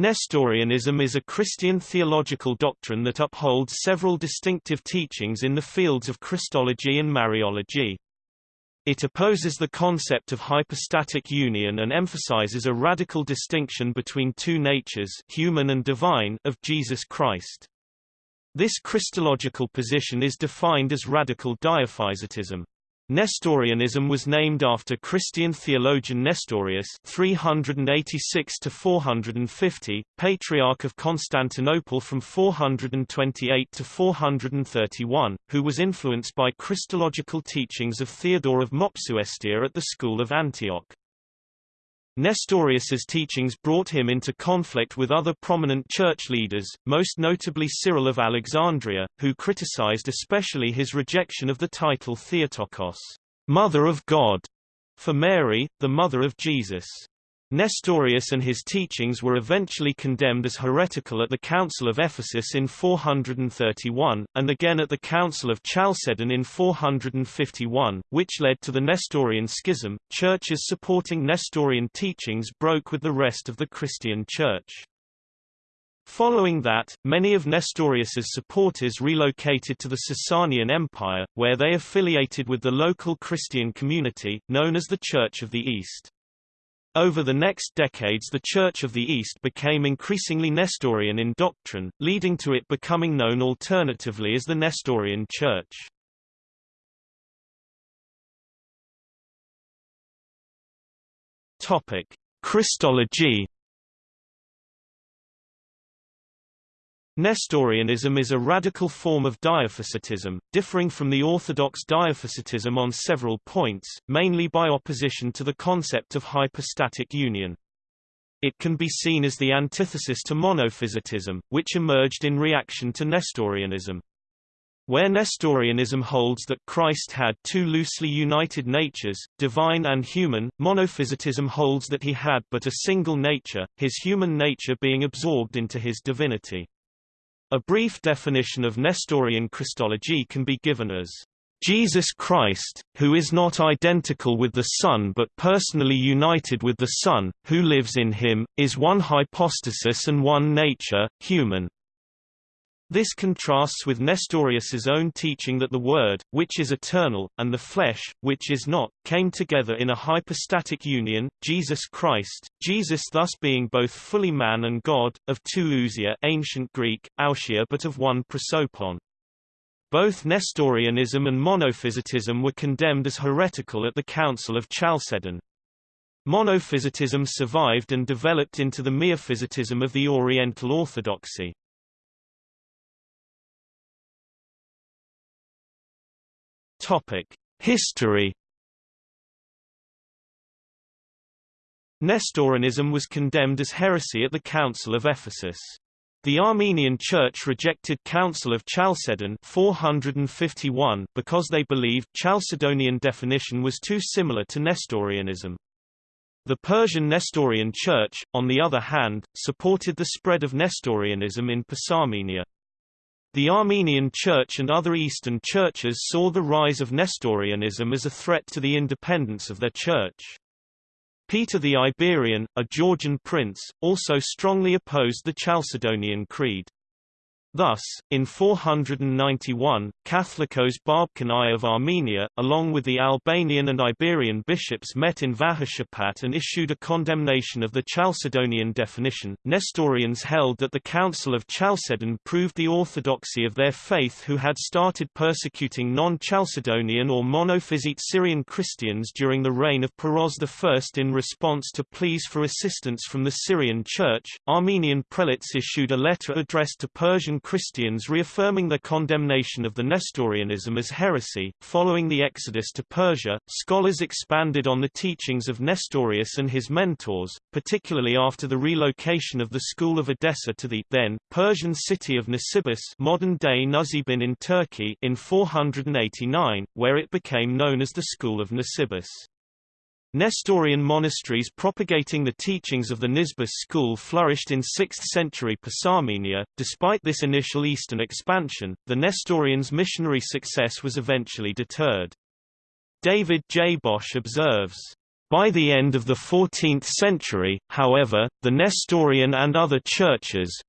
Nestorianism is a Christian theological doctrine that upholds several distinctive teachings in the fields of Christology and Mariology. It opposes the concept of hypostatic union and emphasizes a radical distinction between two natures human and divine of Jesus Christ. This Christological position is defined as radical dyophysitism. Nestorianism was named after Christian theologian Nestorius 386 to 450, Patriarch of Constantinople from 428 to 431, who was influenced by Christological teachings of Theodore of Mopsuestia at the school of Antioch. Nestorius's teachings brought him into conflict with other prominent church leaders, most notably Cyril of Alexandria, who criticized especially his rejection of the title Theotokos, Mother of God, for Mary, the mother of Jesus. Nestorius and his teachings were eventually condemned as heretical at the Council of Ephesus in 431, and again at the Council of Chalcedon in 451, which led to the Nestorian schism. Churches supporting Nestorian teachings broke with the rest of the Christian Church. Following that, many of Nestorius's supporters relocated to the Sasanian Empire, where they affiliated with the local Christian community, known as the Church of the East. Over the next decades the Church of the East became increasingly Nestorian in doctrine, leading to it becoming known alternatively as the Nestorian Church. Topic: Christology Nestorianism is a radical form of dyophysitism, differing from the orthodox dyophysitism on several points, mainly by opposition to the concept of hypostatic union. It can be seen as the antithesis to monophysitism, which emerged in reaction to Nestorianism. Where Nestorianism holds that Christ had two loosely united natures, divine and human, monophysitism holds that he had but a single nature, his human nature being absorbed into his divinity. A brief definition of Nestorian Christology can be given as Jesus Christ, who is not identical with the Son but personally united with the Son, who lives in him, is one hypostasis and one nature, human. This contrasts with Nestorius's own teaching that the Word, which is eternal, and the flesh, which is not, came together in a hypostatic union, Jesus Christ, Jesus thus being both fully man and God, of two ousia ancient Greek, ousia but of one prosopon. Both Nestorianism and monophysitism were condemned as heretical at the Council of Chalcedon. Monophysitism survived and developed into the miaphysitism of the Oriental Orthodoxy. Topic: History. Nestorianism was condemned as heresy at the Council of Ephesus. The Armenian Church rejected Council of Chalcedon 451 because they believed Chalcedonian definition was too similar to Nestorianism. The Persian Nestorian Church, on the other hand, supported the spread of Nestorianism in Persarmenia. The Armenian Church and other Eastern churches saw the rise of Nestorianism as a threat to the independence of their church. Peter the Iberian, a Georgian prince, also strongly opposed the Chalcedonian Creed. Thus, in 491, Catholicos Barbkani of Armenia, along with the Albanian and Iberian bishops met in Vagharshapat and issued a condemnation of the Chalcedonian definition. Nestorians held that the Council of Chalcedon proved the orthodoxy of their faith who had started persecuting non-Chalcedonian or monophysite Syrian Christians during the reign of Peroz I. In response to pleas for assistance from the Syrian Church, Armenian prelates issued a letter addressed to Persian Christians reaffirming their condemnation of the Nestorianism as heresy. Following the exodus to Persia, scholars expanded on the teachings of Nestorius and his mentors, particularly after the relocation of the school of Edessa to the then Persian city of Nisibis, modern-day Nusaybin in Turkey, in 489, where it became known as the school of Nisibis. Nestorian monasteries propagating the teachings of the Nisibis school flourished in 6th century Persarmenia. Despite this initial eastern expansion, the Nestorians' missionary success was eventually deterred. David J. Bosch observes, By the end of the 14th century, however, the Nestorian and other churches,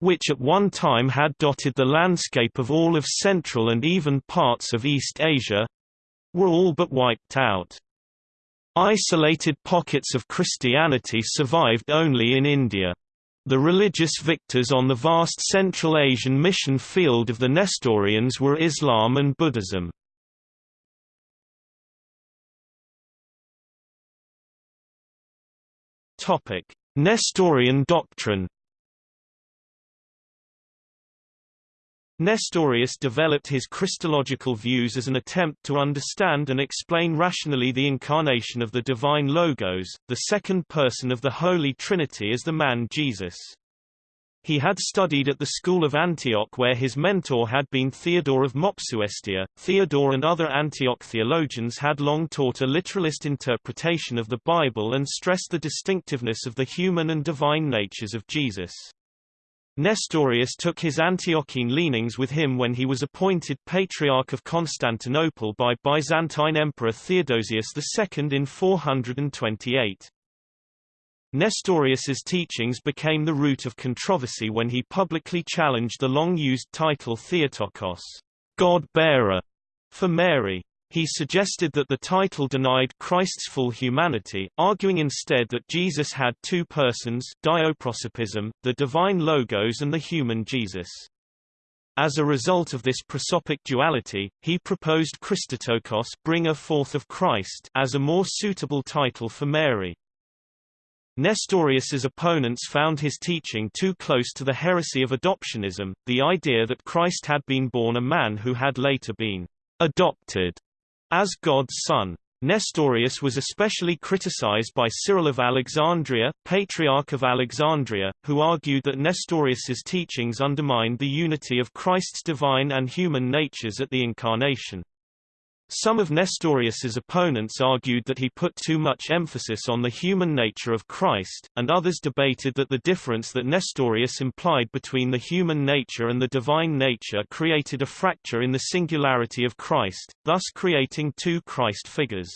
which at one time had dotted the landscape of all of Central and even parts of East Asia, were all but wiped out. Isolated pockets of Christianity survived only in India. The religious victors on the vast Central Asian mission field of the Nestorians were Islam and Buddhism. Nestorian doctrine Nestorius developed his Christological views as an attempt to understand and explain rationally the incarnation of the divine Logos, the second person of the Holy Trinity as the man Jesus. He had studied at the school of Antioch where his mentor had been Theodore of Mopsuestia. Theodore and other Antioch theologians had long taught a literalist interpretation of the Bible and stressed the distinctiveness of the human and divine natures of Jesus. Nestorius took his Antiochene leanings with him when he was appointed Patriarch of Constantinople by Byzantine Emperor Theodosius II in 428. Nestorius's teachings became the root of controversy when he publicly challenged the long-used title Theotokos, God-bearer, for Mary. He suggested that the title denied Christ's full humanity, arguing instead that Jesus had two persons dioprosopism, the divine Logos and the human Jesus. As a result of this prosopic duality, he proposed Christotokos bringer forth of Christ as a more suitable title for Mary. Nestorius's opponents found his teaching too close to the heresy of adoptionism, the idea that Christ had been born a man who had later been adopted as God's son. Nestorius was especially criticized by Cyril of Alexandria, Patriarch of Alexandria, who argued that Nestorius's teachings undermined the unity of Christ's divine and human natures at the Incarnation. Some of Nestorius's opponents argued that he put too much emphasis on the human nature of Christ, and others debated that the difference that Nestorius implied between the human nature and the divine nature created a fracture in the singularity of Christ, thus creating two Christ figures.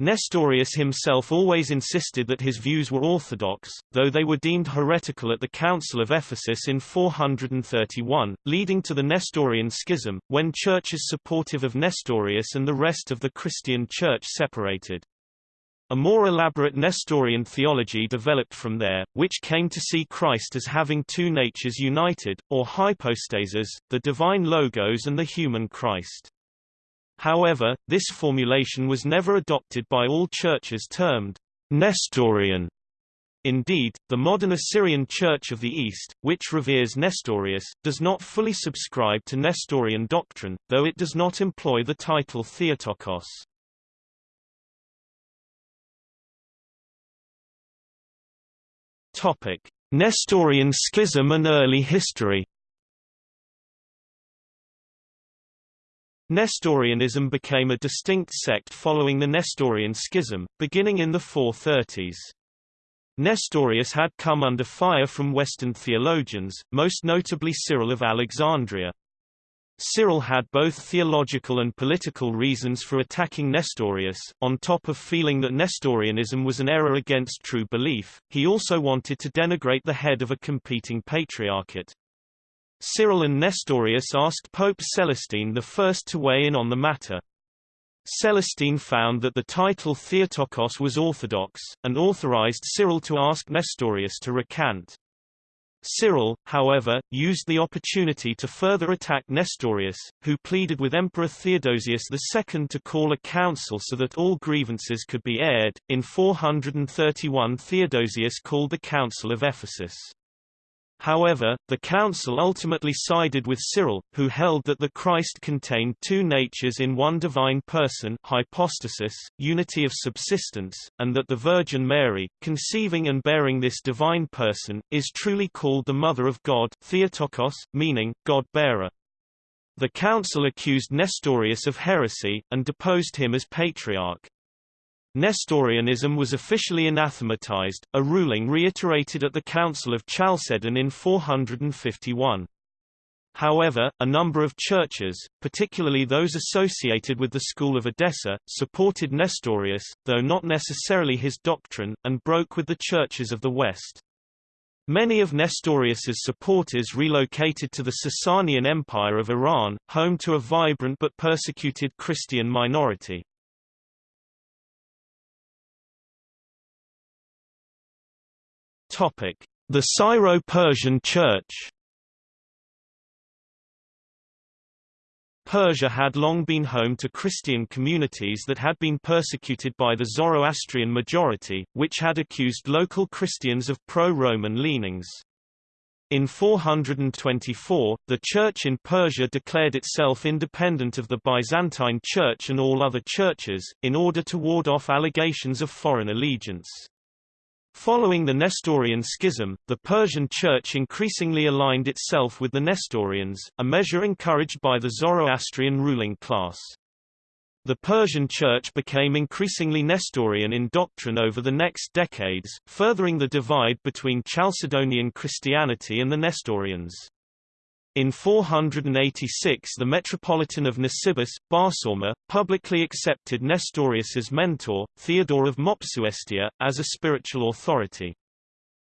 Nestorius himself always insisted that his views were orthodox, though they were deemed heretical at the Council of Ephesus in 431, leading to the Nestorian schism, when churches supportive of Nestorius and the rest of the Christian Church separated. A more elaborate Nestorian theology developed from there, which came to see Christ as having two natures united, or hypostases, the divine Logos and the human Christ. However, this formulation was never adopted by all churches termed Nestorian. Indeed, the modern Assyrian Church of the East, which reveres Nestorius, does not fully subscribe to Nestorian doctrine, though it does not employ the title Theotokos. Topic: Nestorian schism and early history Nestorianism became a distinct sect following the Nestorian schism, beginning in the 430s. Nestorius had come under fire from Western theologians, most notably Cyril of Alexandria. Cyril had both theological and political reasons for attacking Nestorius, on top of feeling that Nestorianism was an error against true belief, he also wanted to denigrate the head of a competing patriarchate. Cyril and Nestorius asked Pope Celestine I to weigh in on the matter. Celestine found that the title Theotokos was orthodox, and authorized Cyril to ask Nestorius to recant. Cyril, however, used the opportunity to further attack Nestorius, who pleaded with Emperor Theodosius II to call a council so that all grievances could be aired. In 431 Theodosius called the Council of Ephesus. However, the council ultimately sided with Cyril, who held that the Christ contained two natures in one divine person hypostasis, unity of subsistence, and that the Virgin Mary, conceiving and bearing this divine person, is truly called the Mother of God Theotokos, meaning, God-bearer. The council accused Nestorius of heresy, and deposed him as patriarch. Nestorianism was officially anathematized, a ruling reiterated at the Council of Chalcedon in 451. However, a number of churches, particularly those associated with the school of Edessa, supported Nestorius, though not necessarily his doctrine, and broke with the churches of the West. Many of Nestorius's supporters relocated to the Sasanian Empire of Iran, home to a vibrant but persecuted Christian minority. The Syro-Persian Church Persia had long been home to Christian communities that had been persecuted by the Zoroastrian majority, which had accused local Christians of pro-Roman leanings. In 424, the Church in Persia declared itself independent of the Byzantine Church and all other churches, in order to ward off allegations of foreign allegiance. Following the Nestorian schism, the Persian Church increasingly aligned itself with the Nestorians, a measure encouraged by the Zoroastrian ruling class. The Persian Church became increasingly Nestorian in doctrine over the next decades, furthering the divide between Chalcedonian Christianity and the Nestorians. In 486 the Metropolitan of Nisibis, Barsauma, publicly accepted Nestorius's mentor, Theodore of Mopsuestia, as a spiritual authority.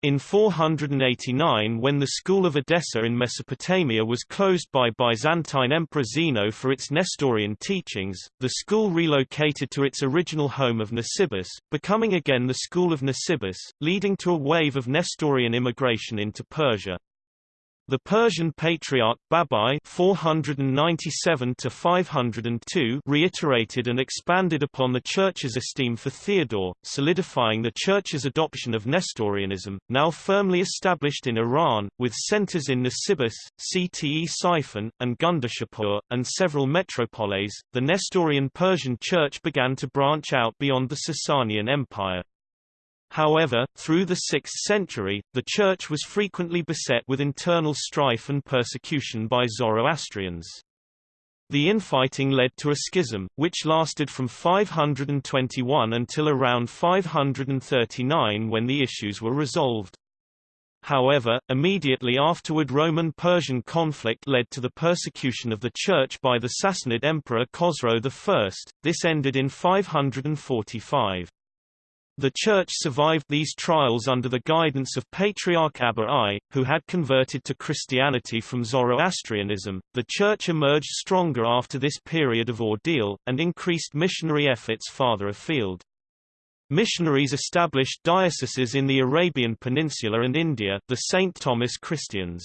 In 489 when the school of Edessa in Mesopotamia was closed by Byzantine Emperor Zeno for its Nestorian teachings, the school relocated to its original home of Nisibis, becoming again the school of Nisibis, leading to a wave of Nestorian immigration into Persia. The Persian Patriarch Babai 497 reiterated and expanded upon the Church's esteem for Theodore, solidifying the Church's adoption of Nestorianism, now firmly established in Iran, with centers in Nisibis, Ctesiphon, and Gundeshapur, and several metropoles. The Nestorian Persian Church began to branch out beyond the Sasanian Empire. However, through the 6th century, the Church was frequently beset with internal strife and persecution by Zoroastrians. The infighting led to a schism, which lasted from 521 until around 539 when the issues were resolved. However, immediately afterward Roman-Persian conflict led to the persecution of the Church by the Sassanid Emperor Khosrow I. This ended in 545. The Church survived these trials under the guidance of Patriarch Abba I, who had converted to Christianity from Zoroastrianism. The Church emerged stronger after this period of ordeal, and increased missionary efforts farther afield. Missionaries established dioceses in the Arabian Peninsula and India, the St. Thomas Christians.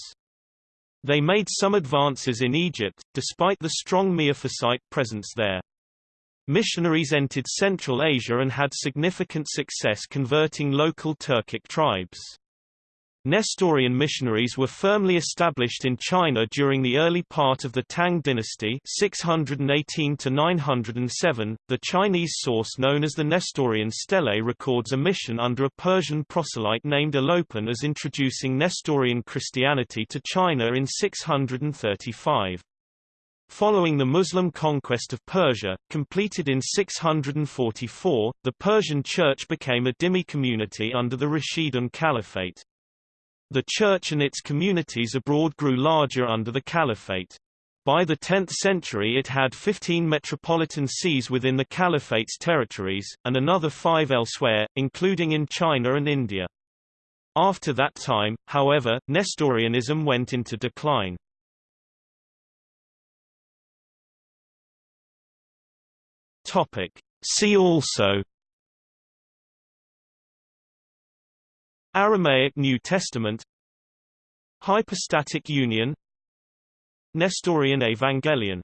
They made some advances in Egypt, despite the strong Miaphysite presence there. Missionaries entered Central Asia and had significant success converting local Turkic tribes. Nestorian missionaries were firmly established in China during the early part of the Tang dynasty 618 907. .The Chinese source known as the Nestorian Stele records a mission under a Persian proselyte named Alopen as introducing Nestorian Christianity to China in 635. Following the Muslim conquest of Persia, completed in 644, the Persian Church became a dhimmi community under the Rashidun Caliphate. The Church and its communities abroad grew larger under the Caliphate. By the 10th century it had 15 metropolitan sees within the Caliphate's territories, and another five elsewhere, including in China and India. After that time, however, Nestorianism went into decline. Topic. See also Aramaic New Testament Hypostatic union Nestorian Evangelion